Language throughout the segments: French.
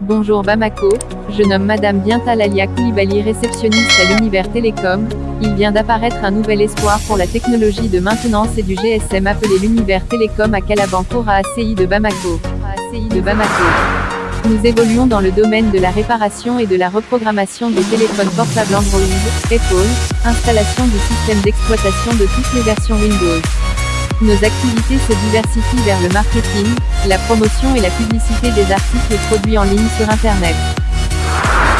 Bonjour Bamako, je nomme Madame Bientalalia Koulibaly réceptionniste à l'univers télécom, il vient d'apparaître un nouvel espoir pour la technologie de maintenance et du GSM appelé l'univers télécom à Kalabankoura ACI de Bamako. ACI de Bamako. Nous évoluons dans le domaine de la réparation et de la reprogrammation des téléphones portables Android, Apple, installation du système d'exploitation de toutes les versions Windows. Nos activités se diversifient vers le marketing, la promotion et la publicité des articles produits en ligne sur Internet.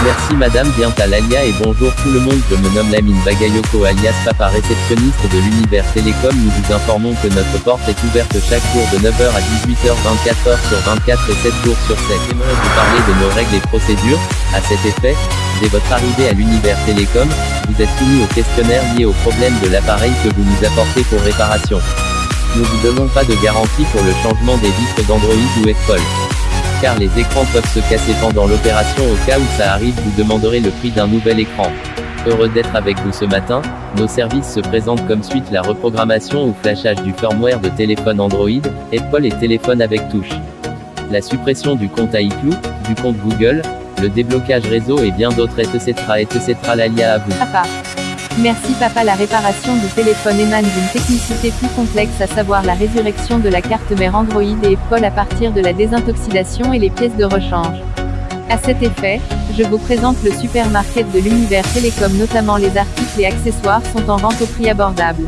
Merci Madame Bientalalia et bonjour tout le monde je me nomme Lamine Bagayoko alias Papa réceptionniste de l'univers télécom nous vous informons que notre porte est ouverte chaque jour de 9h à 18h 24h sur 24 et 7 jours sur 7. J'aimerais vous parler de nos règles et procédures, à cet effet, dès votre arrivée à l'univers télécom, vous êtes soumis au questionnaire lié au problème de l'appareil que vous nous apportez pour réparation. Nous vous donnons pas de garantie pour le changement des vitres d'Android ou Apple. Car les écrans peuvent se casser pendant l'opération au cas où ça arrive vous demanderez le prix d'un nouvel écran. Heureux d'être avec vous ce matin, nos services se présentent comme suite la reprogrammation ou flashage du firmware de téléphone Android, Apple et téléphone avec touche. La suppression du compte iCloud, du compte Google, le déblocage réseau et bien d'autres etc etc l'alia à vous. Merci papa La réparation du téléphone émane d'une technicité plus complexe à savoir la résurrection de la carte mère Android et Apple à partir de la désintoxidation et les pièces de rechange. À cet effet, je vous présente le supermarket de l'univers télécom notamment les articles et accessoires sont en vente au prix abordable.